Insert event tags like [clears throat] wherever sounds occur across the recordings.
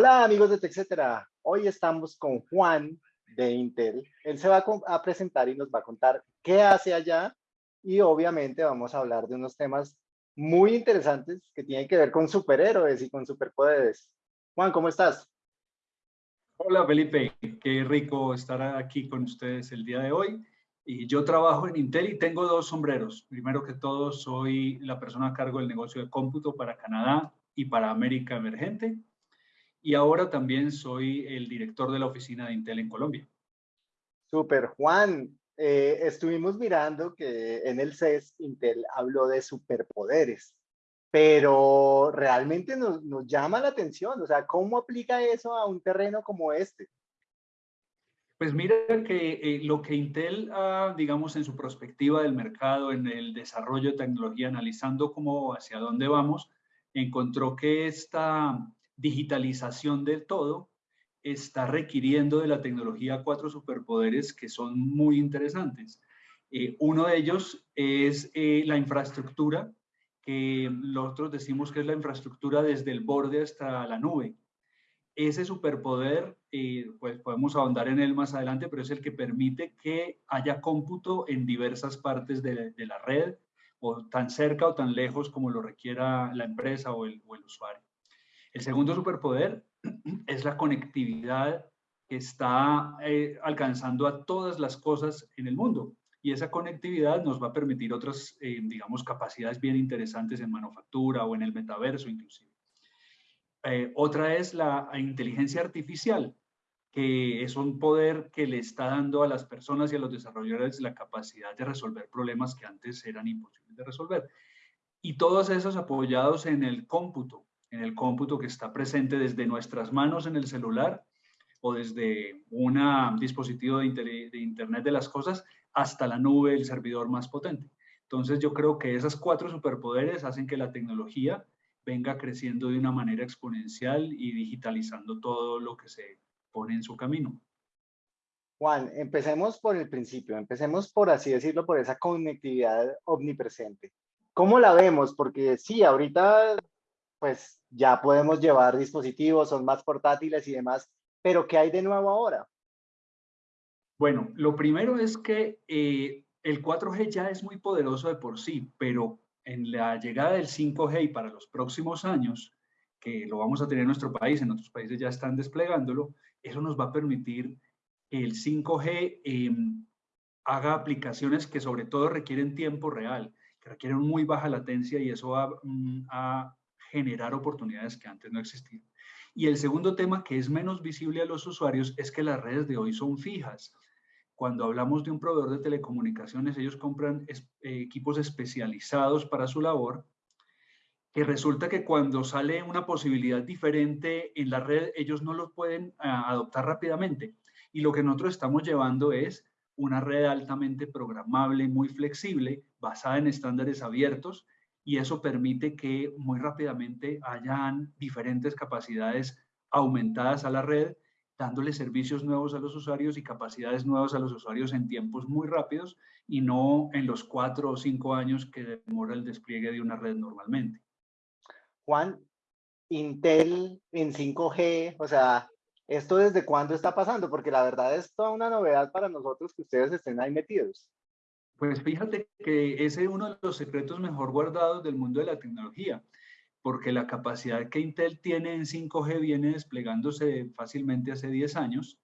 Hola amigos de TechCetera, hoy estamos con Juan de Intel. Él se va a presentar y nos va a contar qué hace allá y obviamente vamos a hablar de unos temas muy interesantes que tienen que ver con superhéroes y con superpoderes. Juan, ¿cómo estás? Hola Felipe, qué rico estar aquí con ustedes el día de hoy. Y yo trabajo en Intel y tengo dos sombreros. Primero que todo, soy la persona a cargo del negocio de cómputo para Canadá y para América Emergente y ahora también soy el director de la oficina de Intel en Colombia. Super, Juan. Eh, estuvimos mirando que en el CES Intel habló de superpoderes, pero realmente nos, nos llama la atención. O sea, ¿cómo aplica eso a un terreno como este? Pues mira que eh, lo que Intel, digamos, en su perspectiva del mercado, en el desarrollo de tecnología, analizando cómo hacia dónde vamos, encontró que esta digitalización del todo está requiriendo de la tecnología cuatro superpoderes que son muy interesantes. Eh, uno de ellos es eh, la infraestructura, que nosotros decimos que es la infraestructura desde el borde hasta la nube. Ese superpoder, eh, pues podemos ahondar en él más adelante, pero es el que permite que haya cómputo en diversas partes de, la red, o tan cerca o tan lejos como lo requiera la empresa o el usuario. El segundo superpoder [clears throat] es la conectividad que está eh, alcanzando a todas las cosas en el mundo. Y esa conectividad nos va a permitir otras, eh, digamos, capacidades bien interesantes en manufactura o en el metaverso inclusive. Eh, otra es la inteligencia artificial, que es un poder que le está dando a las personas y a los desarrolladores la capacidad de resolver problemas que antes eran imposibles de resolver. Y todos esos apoyados en el cómputo, en el cómputo que está presente desde nuestras manos en el celular o desde un dispositivo de, Internet de las cosas hasta la nube, el servidor más potente. Entonces yo creo que esas cuatro superpoderes hacen que la tecnología venga creciendo de una manera exponencial y digitalizando todo lo que se pone en su camino. Juan, empecemos por el principio, empecemos por así decirlo, por esa conectividad omnipresente. ¿Cómo la vemos? Porque sí, ahorita pues ya podemos llevar dispositivos, son más portátiles y demás, pero ¿qué hay de nuevo ahora? Bueno, lo primero es que eh, el 4G ya es muy poderoso de por sí, pero en la llegada del 5G y para los próximos años, que lo vamos a tener en nuestro país, en otros países ya están desplegándolo, eso nos va a permitir que el 5G em, haga aplicaciones que sobre todo requieren tiempo real, que requieren muy baja latencia y eso va mm, a generar oportunidades que antes no existían. Y el segundo tema que es menos visible a los usuarios es que las redes de hoy son fijas. Cuando hablamos de un proveedor de telecomunicaciones, ellos compran eh, equipos especializados para su labor, que resulta que cuando sale una posibilidad diferente en la red, ellos no lo pueden ah, adoptar rápidamente. Y lo que nosotros estamos llevando es una red altamente programable, muy flexible, basada en estándares abiertos, y eso permite que muy rápidamente hayan diferentes capacidades aumentadas a la red, dándole servicios nuevos a los usuarios y capacidades nuevas a los usuarios en tiempos muy rápidos y no en los cuatro o cinco años que demora el despliegue de una red normalmente. Juan, Intel en 5G, o sea, ¿esto desde cuándo está pasando? Porque la verdad es toda una novedad para nosotros que ustedes estén ahí metidos. Pues fíjate que ese es uno de los secretos mejor guardados del mundo de la tecnología, porque la capacidad que Intel tiene en 5G viene desplegándose fácilmente hace 10 años,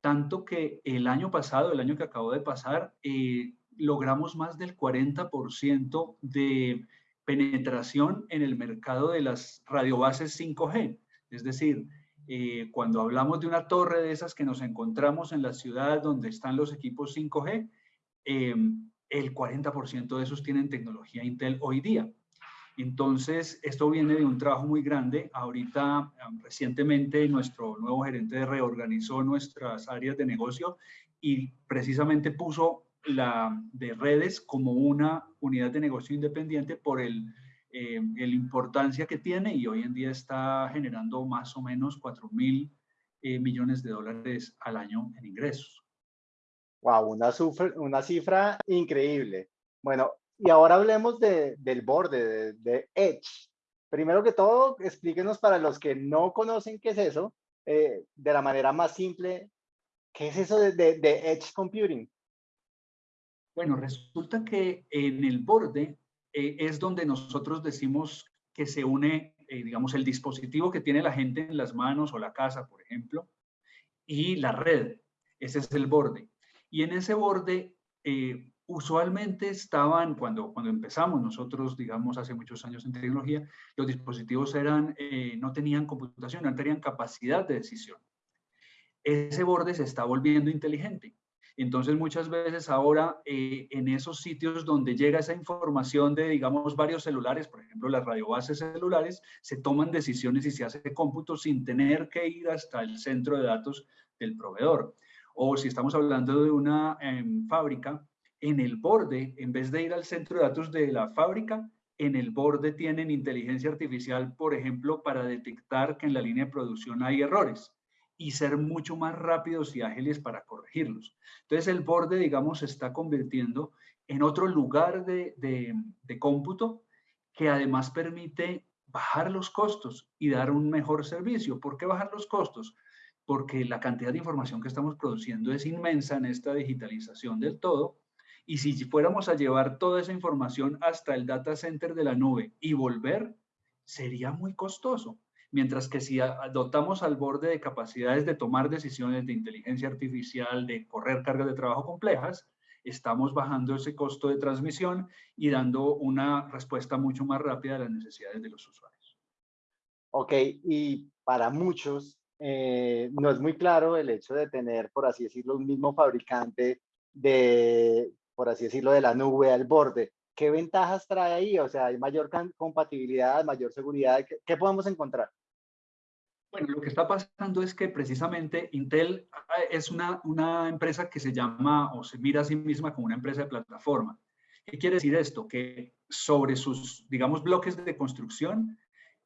tanto que el año pasado, el año que acabó de pasar, eh, logramos más del 40% de penetración en el mercado de las radiobases 5G. Es decir, eh, cuando hablamos de una torre de esas que nos encontramos en la ciudad donde están los equipos 5G, Em, el 40% de esos tienen tecnología Intel hoy día. Entonces, esto viene de un trabajo muy grande. Ahorita, recientemente, nuestro nuevo gerente reorganizó nuestras áreas de negocio y precisamente puso la de redes como una unidad de negocio independiente por el, eh, el importancia que tiene y hoy en día está generando más o menos 4 mil eh, millones de dólares al año en ingresos. Wow, una, una cifra increíble. Bueno, y ahora hablemos de, del borde, de, Edge. primero que todo, explíquenos para los que no conocen qué es eso, eh, de la manera más simple, ¿qué es eso de, de, Edge Computing? Bueno, resulta que en el borde eh, es donde nosotros decimos que se une, eh, digamos, el dispositivo que tiene la gente en las manos o la casa, por ejemplo, y la red. Ese es el borde. Y en ese borde usualmente estaban, cuando, cuando empezamos nosotros, digamos, hace muchos años en tecnología, los dispositivos eran, eh, no tenían computación, no tenían capacidad de decisión. Ese borde se está volviendo inteligente. Entonces, muchas veces ahora eh, en esos sitios donde llega esa información de, digamos, varios celulares, por ejemplo, las radiobases celulares, se toman decisiones y se hace cómputo sin tener que ir hasta el centro de datos del proveedor. O si estamos hablando de una em, fábrica, en el borde, en vez de ir al centro de datos de la fábrica, en el borde tienen inteligencia artificial, por ejemplo, para detectar que en la línea de producción hay errores y ser mucho más rápidos y ágiles para corregirlos. Entonces el borde, digamos, se está convirtiendo en otro lugar de, de cómputo que además permite bajar los costos y dar un mejor servicio. ¿Por qué bajar los costos? Porque la cantidad de información que estamos produciendo es inmensa en esta digitalización del todo y si fuéramos a llevar toda esa información hasta el data center de la nube y volver, sería muy costoso. Mientras que si dotamos al borde de capacidades de tomar decisiones de inteligencia artificial, de correr cargas de trabajo complejas, estamos bajando ese costo de transmisión y dando una respuesta mucho más rápida a las necesidades de los usuarios. Ok, y para muchos eh, no es muy claro el hecho de tener, por así decirlo, un mismo fabricante de por así decirlo, de la nube al borde. ¿Qué ventajas trae ahí? O sea, hay mayor compatibilidad, mayor seguridad. ¿Qué, podemos encontrar? Bueno, lo que está pasando es que precisamente Intel ah, es una, una empresa que se llama o se mira a sí misma como una empresa de plataforma. ¿Qué quiere decir esto? Que sobre sus, digamos, bloques de construcción,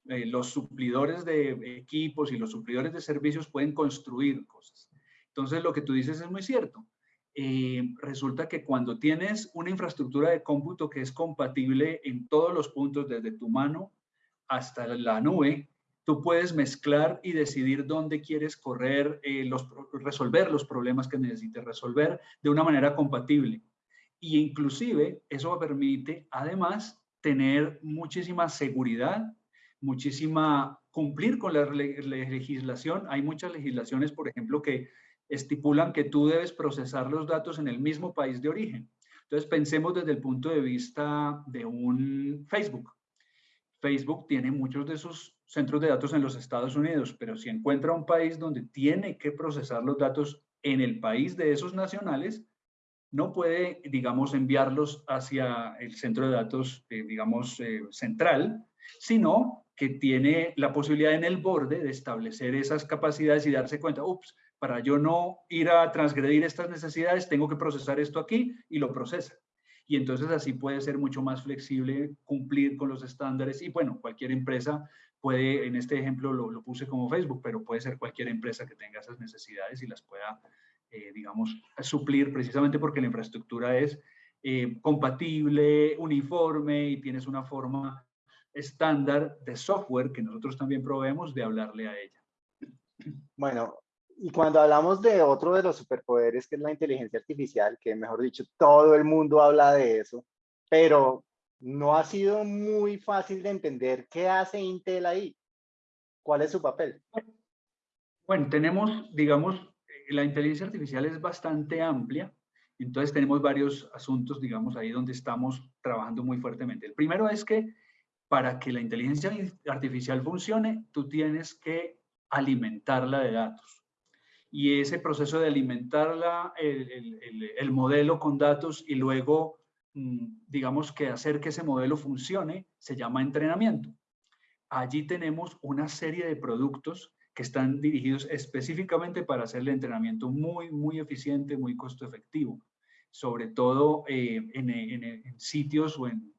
eh, los suplidores de equipos y los suplidores de servicios pueden construir cosas. Entonces, lo que tú dices es muy cierto. Eh, resulta que cuando tienes una infraestructura de cómputo que es compatible en todos los puntos, desde tu mano hasta la nube, tú puedes mezclar y decidir dónde quieres correr, eh, los, resolver los problemas que necesites resolver de una manera compatible. Y inclusive eso permite además tener muchísima seguridad, muchísima cumplir con la legislación. Hay muchas legislaciones, por ejemplo, que estipulan que tú debes procesar los datos en el mismo país de origen. Entonces pensemos desde el punto de vista de un Facebook. Facebook tiene muchos de sus centros de datos en los Estados Unidos, pero si encuentra un país donde tiene que procesar los datos en el país de esos nacionales, no puede, digamos, enviarlos hacia el centro de datos, eh, digamos, eh, central, sino que tiene la posibilidad en el borde de establecer esas capacidades y darse cuenta, ups, para yo no ir a transgredir estas necesidades, tengo que procesar esto aquí y lo procesa. Y entonces así puede ser mucho más flexible, cumplir con los estándares y bueno, cualquier empresa puede, en este ejemplo lo, puse como Facebook, pero puede ser cualquier empresa que tenga esas necesidades y las pueda, eh, digamos, suplir precisamente porque la infraestructura es eh, compatible, uniforme y tienes una forma estándar de software que nosotros también proveemos de hablarle a ella. Bueno, y cuando hablamos de otro de los superpoderes, que es la inteligencia artificial, que mejor dicho, todo el mundo habla de eso, pero no ha sido muy fácil de entender qué hace Intel ahí. ¿Cuál es su papel? Bueno, tenemos, digamos, la inteligencia artificial es bastante amplia, entonces tenemos varios asuntos, digamos, ahí donde estamos trabajando muy fuertemente. El primero es que para que la inteligencia artificial funcione, tú tienes que alimentarla de datos y ese proceso de alimentar el, el, modelo con datos y luego, mm, digamos que hacer que ese modelo funcione, se llama entrenamiento. Allí tenemos una serie de productos que están dirigidos específicamente para hacer el entrenamiento muy, muy eficiente, muy costo efectivo, sobre todo eh, en, sitios o en,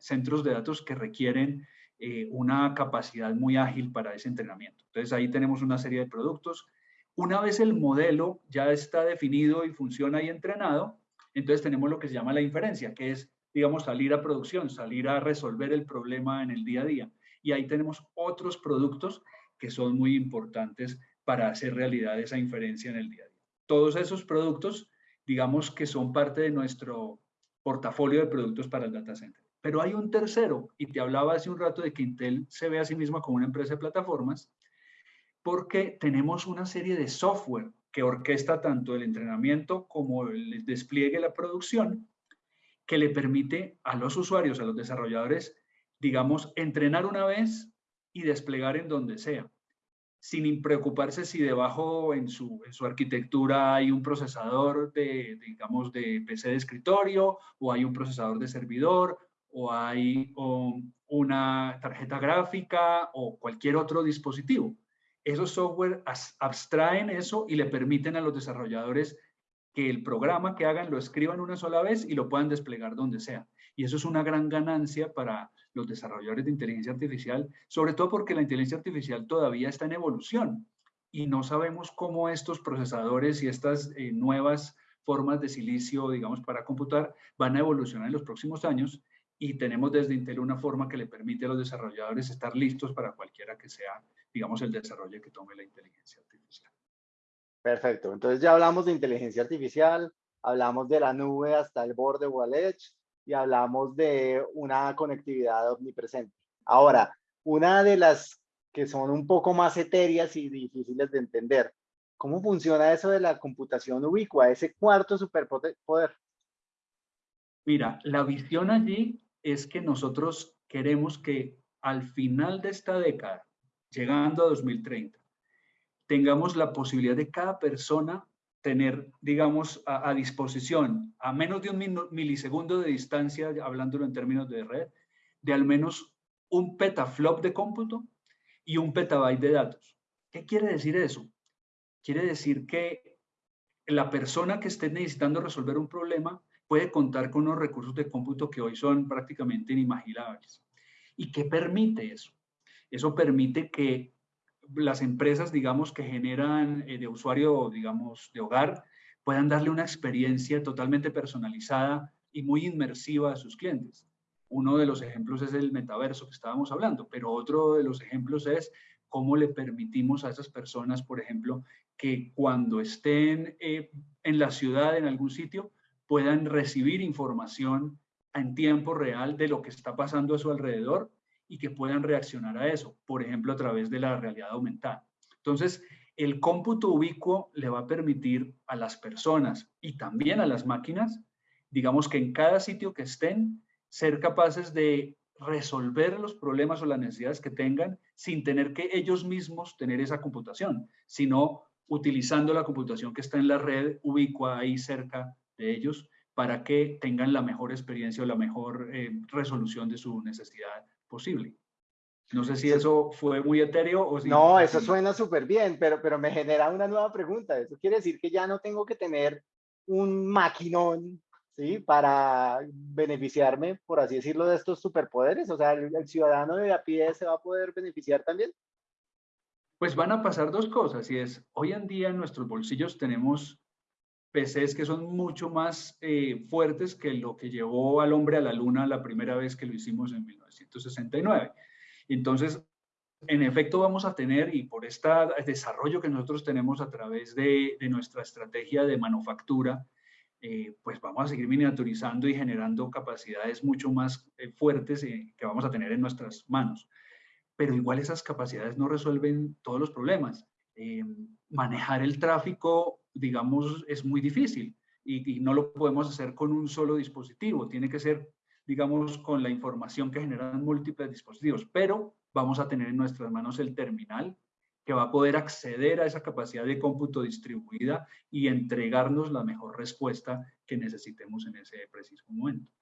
centros de datos que requieren eh, una capacidad muy ágil para ese entrenamiento. Entonces ahí tenemos una serie de productos una vez el modelo ya está definido y funciona y entrenado, entonces tenemos lo que se llama la inferencia, que es, digamos, salir a producción, salir a resolver el problema en el día a día. Y ahí tenemos otros productos que son muy importantes para hacer realidad esa inferencia en el día a día. Todos esos productos, digamos que son parte de nuestro portafolio de productos para el data center. Pero hay un tercero, y te hablaba hace un rato de que Intel se ve a sí misma como una empresa de plataformas, porque tenemos una serie de software que orquesta tanto el entrenamiento como el despliegue, la producción, que le permite a los usuarios, a los desarrolladores, digamos, entrenar una vez y desplegar en donde sea, sin preocuparse si debajo en su, en su arquitectura hay un procesador de, digamos, de PC de escritorio, o hay un procesador de servidor, o hay una tarjeta gráfica, o cualquier otro dispositivo esos software abstraen eso y le permiten a los desarrolladores que el programa que hagan lo escriban una sola vez y lo puedan desplegar donde sea. Y eso es una gran ganancia para los desarrolladores de inteligencia artificial, sobre todo porque la inteligencia artificial todavía está en evolución y no sabemos cómo estos procesadores y estas eh, nuevas formas de silicio, digamos, para computar, van a evolucionar en los próximos años y tenemos desde Intel una forma que le permite a los desarrolladores estar listos para cualquiera que sea digamos, el desarrollo que tome la inteligencia artificial. Perfecto. Entonces ya hablamos de inteligencia artificial, hablamos de la nube hasta el borde o al edge y hablamos de una conectividad omnipresente. Ahora, una de las que son un poco más etéreas y difíciles de entender, ¿cómo funciona eso de la computación ubicua, ese cuarto superpoder? Mira, la visión allí es que nosotros queremos que al final de esta década llegando a 2030, tengamos la posibilidad de cada persona tener, digamos, a, disposición, a menos de un milisegundo de distancia, hablándolo en términos de red, de al menos un petaflop de cómputo y un petabyte de datos. ¿Qué quiere decir eso? Quiere decir que la persona que esté necesitando resolver un problema puede contar con unos recursos de cómputo que hoy son prácticamente inimaginables. ¿Y qué permite eso? Eso permite que las empresas, digamos, que generan eh, de usuario, digamos, de hogar, puedan darle una experiencia totalmente personalizada y muy inmersiva a sus clientes. Uno de los ejemplos es el metaverso que estábamos hablando, pero otro de los ejemplos es cómo le permitimos a esas personas, por ejemplo, que cuando estén eh, en la ciudad, en algún sitio, puedan recibir información en tiempo real de lo que está pasando a su alrededor y que puedan reaccionar a eso, por ejemplo, a través de la realidad aumentada. Entonces, el cómputo ubicuo le va a permitir a las personas y también a las máquinas, digamos que en cada sitio que estén, ser capaces de resolver los problemas o las necesidades que tengan sin tener que ellos mismos tener esa computación, sino utilizando la computación que está en la red ubicua ahí cerca de ellos para que tengan la mejor experiencia o la mejor eh, resolución de su necesidad posible. No sé si eso fue muy etéreo o si... No, eso suena súper bien, pero, pero me genera una nueva pregunta. Eso quiere decir que ya no tengo que tener un maquinón, ¿sí? Para beneficiarme, por así decirlo, de estos superpoderes. O sea, el, el ciudadano de a pie se va a poder beneficiar también. Pues van a pasar dos cosas, y es, hoy en día en nuestros bolsillos tenemos PCs que son mucho más eh, fuertes que lo que llevó al hombre a la luna la primera vez que lo hicimos en 1969. Entonces, en efecto vamos a tener, y por este desarrollo que nosotros tenemos a través de, nuestra estrategia de manufactura, eh, pues vamos a seguir miniaturizando y generando capacidades mucho más eh, fuertes que vamos a tener en nuestras manos. Pero igual esas capacidades no resuelven todos los problemas. manejar el tráfico digamos, es muy difícil y, no lo podemos hacer con un solo dispositivo. Tiene que ser, digamos, con la información que generan múltiples dispositivos, pero vamos a tener en nuestras manos el terminal que va a poder acceder a esa capacidad de cómputo distribuida y entregarnos la mejor respuesta que necesitemos en ese preciso momento.